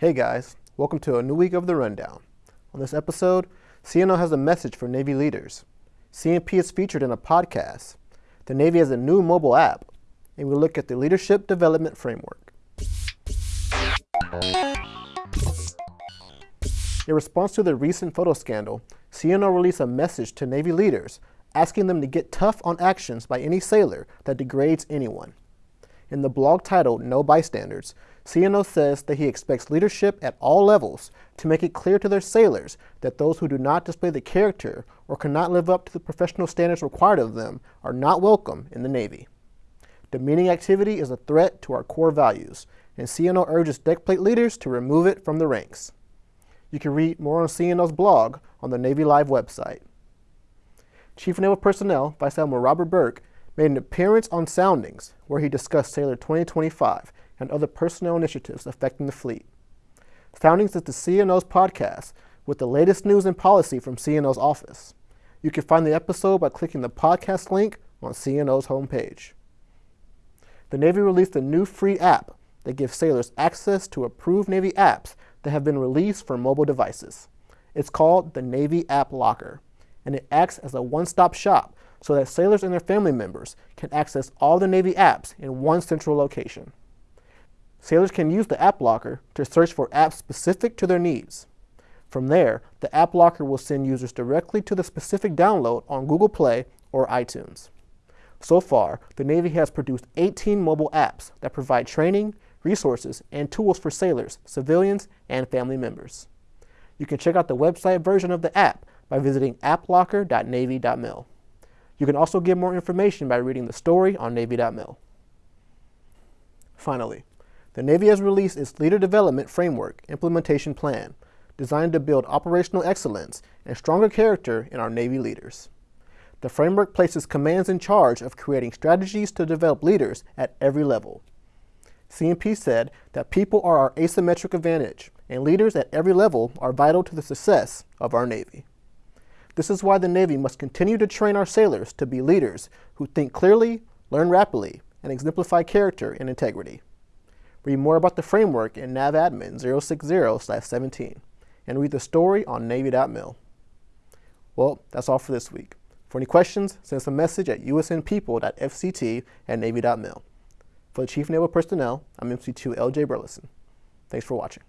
Hey guys, welcome to a new week of the Rundown. On this episode, CNO has a message for Navy leaders. CNP is featured in a podcast. The Navy has a new mobile app, and we look at the Leadership Development Framework. In response to the recent photo scandal, CNO released a message to Navy leaders asking them to get tough on actions by any sailor that degrades anyone. In the blog titled No Bystanders, CNO says that he expects leadership at all levels to make it clear to their sailors that those who do not display the character or cannot live up to the professional standards required of them are not welcome in the Navy. Demeaning activity is a threat to our core values, and CNO urges deckplate leaders to remove it from the ranks. You can read more on CNO's blog on the Navy Live website. Chief Naval Personnel, Vice Admiral Robert Burke, made an appearance on Soundings, where he discussed Sailor 2025 and other personnel initiatives affecting the fleet. Soundings is the CNO's podcast with the latest news and policy from CNO's office. You can find the episode by clicking the podcast link on CNO's homepage. The Navy released a new free app that gives sailors access to approved Navy apps that have been released for mobile devices. It's called the Navy App Locker, and it acts as a one-stop shop so that sailors and their family members can access all the Navy apps in one central location. Sailors can use the App Locker to search for apps specific to their needs. From there, the App Locker will send users directly to the specific download on Google Play or iTunes. So far, the Navy has produced 18 mobile apps that provide training, resources, and tools for sailors, civilians, and family members. You can check out the website version of the app by visiting applocker.navy.mil. You can also get more information by reading the story on Navy.mil. Finally, the Navy has released its Leader Development Framework Implementation Plan, designed to build operational excellence and stronger character in our Navy leaders. The framework places commands in charge of creating strategies to develop leaders at every level. CNP said that people are our asymmetric advantage, and leaders at every level are vital to the success of our Navy. This is why the Navy must continue to train our sailors to be leaders who think clearly, learn rapidly, and exemplify character and integrity. Read more about the framework in NAVADMIN 060-17 and read the story on Navy.mil. Well, that's all for this week. For any questions, send us a message at usnpeople.fct at Navy.mil. For the Chief Naval Personnel, I'm MC2 LJ Burleson. Thanks for watching.